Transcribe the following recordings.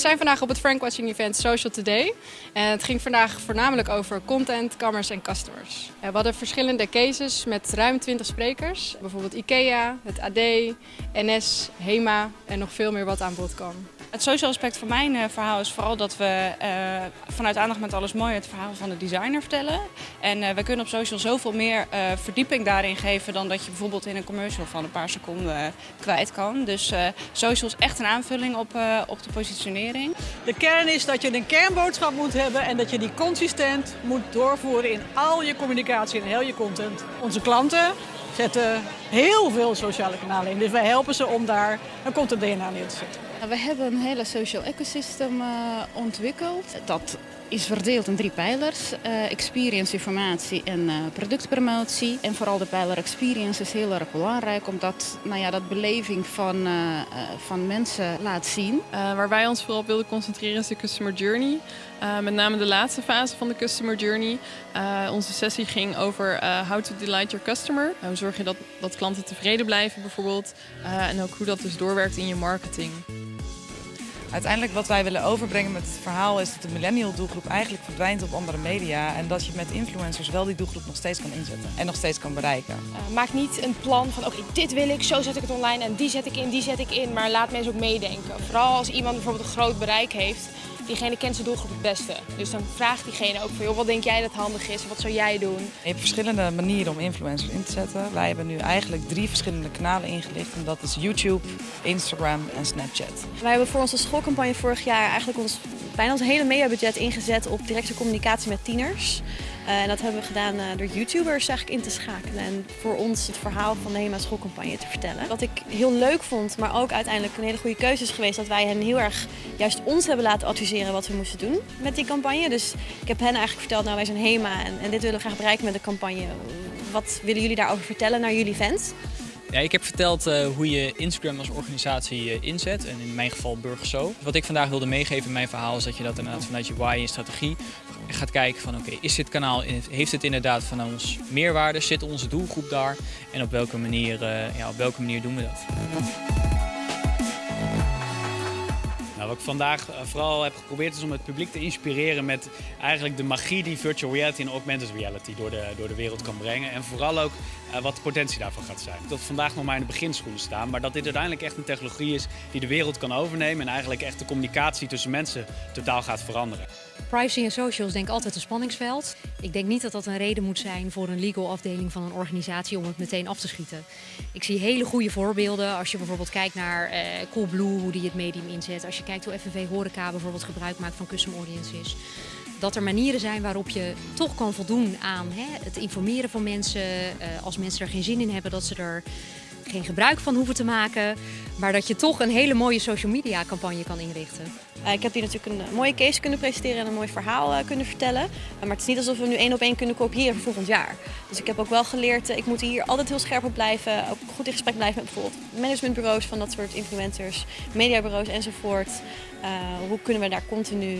zijn vandaag op het Frank Watching Event Social Today. En het ging vandaag voornamelijk over content, commerce en customers. We hadden verschillende cases met ruim 20 sprekers. Bijvoorbeeld IKEA, het AD, NS, HEMA en nog veel meer wat aan bod kwam. Het social aspect van mijn uh, verhaal is vooral dat we uh, vanuit aandacht met alles mooi het verhaal van de designer vertellen. En uh, we kunnen op social zoveel meer verdieping daarin geven dan dat je bijvoorbeeld in een commercial van een paar seconden kwijt kan. Dus social is echt een aanvulling op, op de positionering. De kern is dat je een kernboodschap moet hebben en dat je die consistent moet doorvoeren in al je communicatie en heel je content. Onze klanten zetten heel veel sociale kanalen in. Dus wij helpen ze om daar een content DNA neer te zetten. We hebben een hele social ecosystem uh, ontwikkeld. Dat is verdeeld in drie pijlers. Uh, experience, informatie en uh, productpromotie. En vooral de pijler experience is heel erg belangrijk. Omdat nou ja, dat beleving van, uh, van mensen laat zien. waar wij ons vooral op wilden concentreren is de customer journey. met name de laatste fase van de customer journey. onze sessie ging over how to delight your customer. hoe zorg je dat, dat klanten tevreden blijven bijvoorbeeld. en ook hoe dat dus doorwerkt in je marketing. Uiteindelijk wat wij willen overbrengen met het verhaal is dat de millennial doelgroep eigenlijk verdwijnt op andere media. En dat je met influencers wel die doelgroep nog steeds kan inzetten en nog steeds kan bereiken. Uh, maak niet een plan van oké, dit wil ik, zo zet ik het online en die zet ik in, die zet ik in. Maar laat mensen ook meedenken. Vooral als iemand bijvoorbeeld een groot bereik heeft, diegene kent zijn doelgroep het beste. Dus dan vraagt diegene ook van, joh, wat denk jij dat handig is? Wat zou jij doen? Je hebt verschillende manieren om influencers in te zetten. Wij hebben nu eigenlijk drie verschillende kanalen ingelicht. En dat is YouTube, Instagram en Snapchat. Wij hebben voor onze schoolcampagne vorig jaar eigenlijk ons, bijna ons hele mediabudget ingezet op directe communicatie met tieners. Uh, en dat hebben we gedaan uh, door YouTubers eigenlijk in te schakelen en voor ons het verhaal van de HEMA schoolcampagne te vertellen. Wat ik heel leuk vond, maar ook uiteindelijk een hele goede keuze is geweest dat wij hen heel erg juist ons hebben laten adviseren wat we moesten doen met die campagne. Dus ik heb hen eigenlijk verteld, nou wij zijn HEMA en, en dit willen we graag bereiken met de campagne. Wat willen jullie daarover vertellen naar jullie fans? Ja, ik heb verteld uh, hoe je Instagram als organisatie inzet en in mijn geval Burgerso. Wat ik vandaag wilde meegeven in mijn verhaal is dat je dat inderdaad vanuit je why en strategie gaat kijken van oké, is dit kanaal, heeft het inderdaad van ons meerwaarde, zit onze doelgroep daar en op welke manier, uh, ja, op welke manier doen we dat? Nou, wat ik vandaag vooral heb geprobeerd is om het publiek te inspireren met eigenlijk de magie die virtual reality en augmented reality door de, door de wereld kan brengen. En vooral ook uh, wat de potentie daarvan gaat zijn. Dat we vandaag nog maar in de beginschoenen staan, maar dat dit uiteindelijk echt een technologie is die de wereld kan overnemen en eigenlijk echt de communicatie tussen mensen totaal gaat veranderen. Privacy en social is denk altijd een spanningsveld. Ik denk niet dat dat een reden moet zijn voor een legal afdeling van een organisatie om het meteen af te schieten. Ik zie hele goede voorbeelden als je bijvoorbeeld kijkt naar uh, Coolblue, hoe die het medium inzet. Als je kijkt hoe FNV Horeca bijvoorbeeld gebruik maakt van custom audiences. Dat er manieren zijn waarop je toch kan voldoen aan hè, het informeren van mensen. Uh, als mensen er geen zin in hebben, dat ze er geen gebruik van hoeven te maken. Maar dat je toch een hele mooie social media campagne kan inrichten. Uh, ik heb hier natuurlijk een mooie case kunnen presenteren en een mooi verhaal uh, kunnen vertellen. Uh, maar het is niet alsof we nu één op één kunnen kopiëren voor volgend jaar. Dus ik heb ook wel geleerd, ik moet hier altijd heel scherp op blijven. Ook goed in gesprek blijven met bijvoorbeeld managementbureaus van dat soort influencers, mediabureaus enzovoort. hoe kunnen we daar continu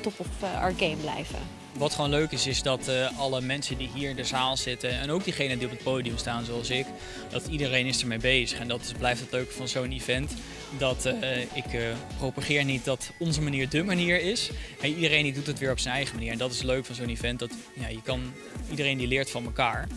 top of our game blijven? Wat gewoon leuk is, is dat uh, alle mensen die hier in de zaal zitten en ook diegenen die op het podium staan zoals ik, dat iedereen is ermee bezig. En dat blijft het leuke van zo'n event. Dat uh, ik uh, propageer niet dat onze manier de manier is. En iedereen die doet het weer op zijn eigen manier. En dat is leuk van zo'n event. Dat ja, je kan, iedereen die leert van elkaar.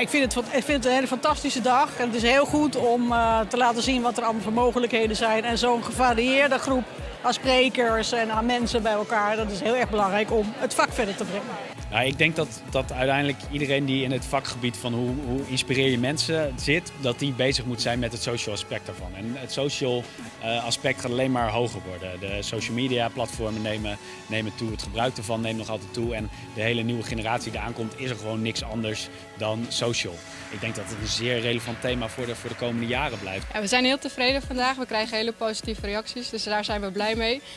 Ik, vind het, ik vind het een hele fantastische dag. En het is heel goed om te laten zien wat er allemaal voor mogelijkheden zijn. En zo'n gevarieerde groep aan sprekers en aan mensen bij elkaar. Dat is heel erg belangrijk om het vak verder te brengen. Nou, ik denk dat, dat uiteindelijk iedereen die in het vakgebied van hoe, hoe inspireer je mensen zit, dat die bezig moet zijn met het social aspect daarvan. En het social uh, aspect gaat alleen maar hoger worden. De social media platformen nemen, nemen toe, het gebruik ervan neemt nog altijd toe. En de hele nieuwe generatie die aankomt is er gewoon niks anders dan social. Ik denk dat het een zeer relevant thema voor de, voor de komende jaren blijft. Ja, we zijn heel tevreden vandaag. We krijgen hele positieve reacties, dus daar zijn we blij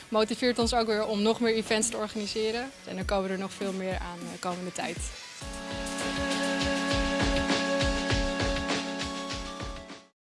Motiveert ons ook weer om nog meer events te organiseren. En dan komen er nog veel meer aan de komende tijd.